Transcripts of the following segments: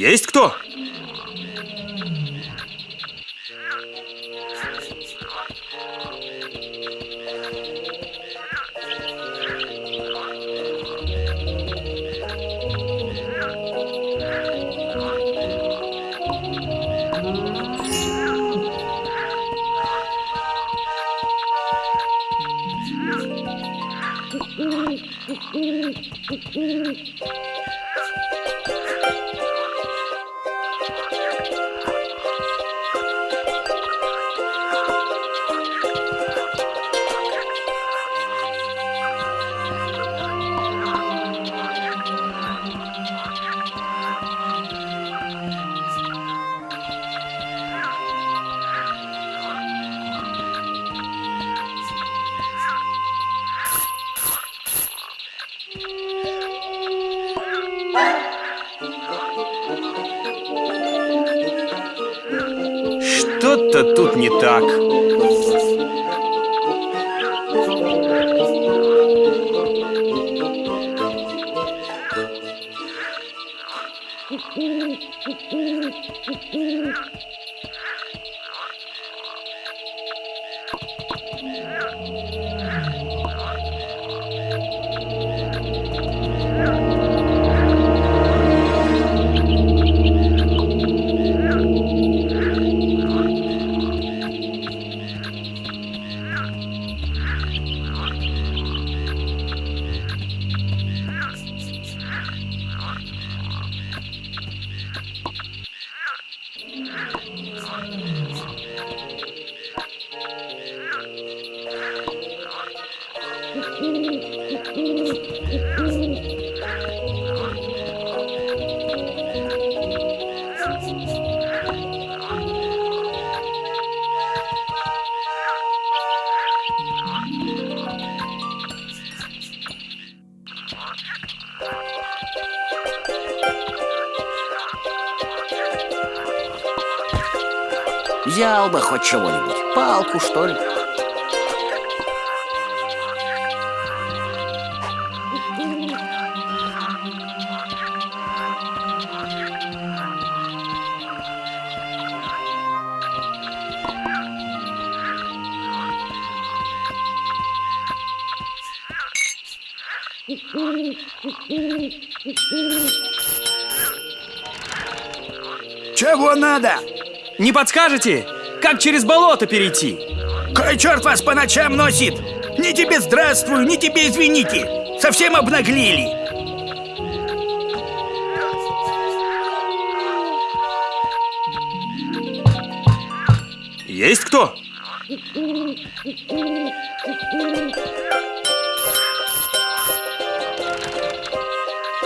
Есть кто? Что-то тут не так. Взял бы хоть чего-нибудь. Палку, что ли? Чего надо? Не подскажете, как через болото перейти? Кой черт вас по ночам носит? Ни тебе здравствуй, ни тебе извините. Совсем обнаглели. Есть кто?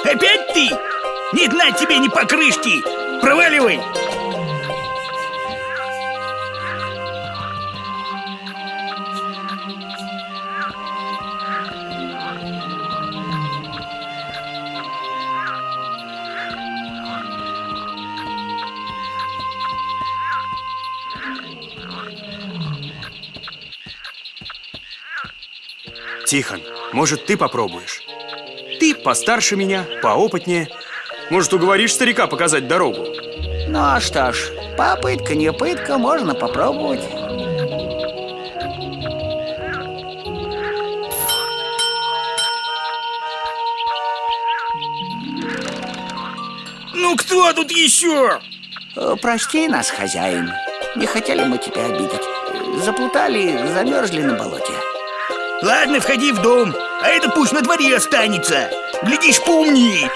Опять ты? Не знать тебе ни покрышки. Проваливай. Тихон, может, ты попробуешь? Ты постарше меня, поопытнее. Может, уговоришь старика показать дорогу? Ну а что ж, попытка не пытка, можно попробовать. Ну кто тут еще? Э, Прости нас, хозяин. Не хотели мы тебя обидеть. Заплутали, замерзли на болоте. Ладно, входи в дом, а это пусть на дворе останется. Глядишь, поумнее.